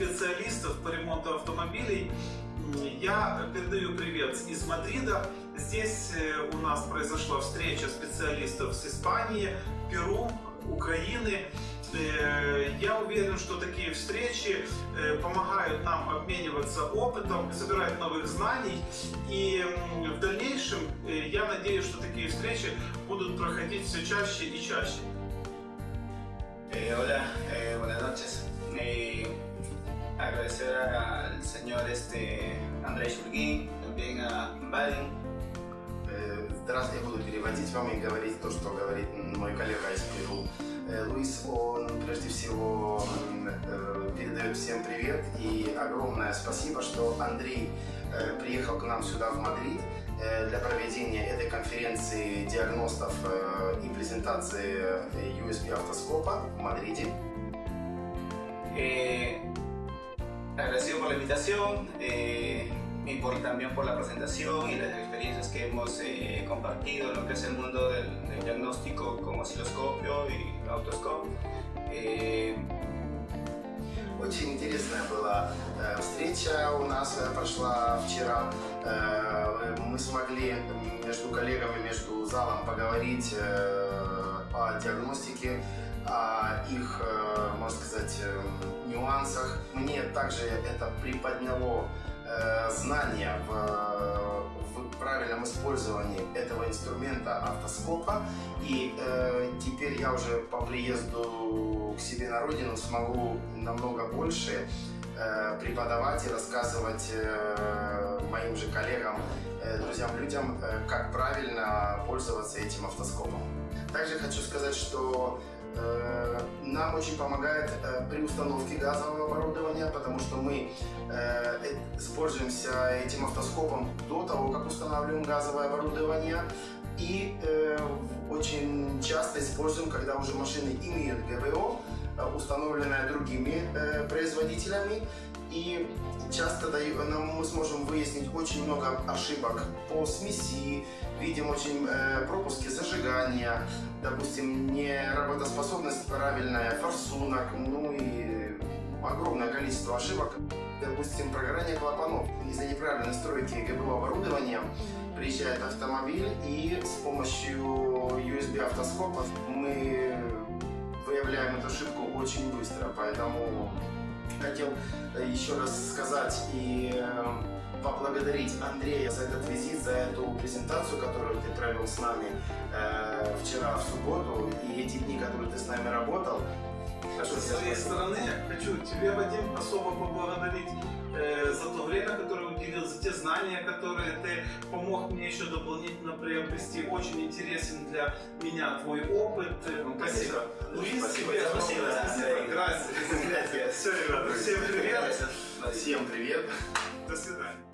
ремонта автомобилей. Я передаю привет из Мадрида. Здесь э, у нас произошла встреча специалистов с Испании, Перу, Украины. Э, я уверен, что такие встречи э, помогают нам обмениваться опытом, собирать новых знаний. И в дальнейшем я надеюсь, что такие встречи будут проходить все чаще и чаще. Eh, hola, eh, buenas noches. Eh, agradecer al señor este, Андрей Шульгин, también a Балин. Здравствуйте, я буду переводить вам и говорить то, что говорит мой коллега из Перу. Луис, он прежде всего передает всем привет и огромное спасибо, что Андрей приехал к нам сюда в Мадрид для проведения этой конференции диагностов и презентации USB автоскопа в Мадриде. Invitación eh, y por, también por la presentación y las experiencias que hemos eh, compartido en lo que es el mundo del, del diagnóstico con osciloscopio y autoscope. Eh, Очень интересная была э, встреча у нас э, прошла вчера. Э, мы смогли между коллегами, между залом поговорить э, о диагностике, о их, э, можно сказать, э, нюансах. Мне также это приподняло э, знания в, в правильном использовании этого инструмента автоскопа. И э, теперь я уже по приезду к себе на родину смогу намного больше э, преподавать и рассказывать э, моим же коллегам, э, друзьям, людям, э, как правильно пользоваться этим автоскопом. Также хочу сказать, что нам очень помогает э, при установке газового оборудования, потому что мы э, используемся этим автоскопом до того, как устанавливаем газовое оборудование. И э, очень часто используем, когда уже машины имеют ГБО, э, установленное другими э, производителями. И часто даю- нам мы сможем выяснить очень много ошибок по смеси, видим очень э, пропуски зажигания, допустим, неработоспособность правильная, форсунок, ну и огромное количество ошибок. Допустим, прогорание клапанов. Из-за неправильной настройки ГБО оборудования приезжает автомобиль и с помощью USB автоскопа мы выявляем эту ошибку очень быстро. Поэтому хотел э, еще раз сказать и э, поблагодарить Андрея за этот визит, за эту презентацию, которую ты провел с нами э, вчера в субботу и эти дни, которые ты с нами работал. Тебя своей спасибо. стороны хочу тебе, Вадим, особо поблагодарить уделил, за те знания, которые ты помог мне еще дополнительно приобрести. Очень интересен для меня твой опыт. Спасибо. Луис, Спасибо. тебе Спасибо. Спасибо. Gracias. Все, ребята, всем привет. Всем привет. До свидания.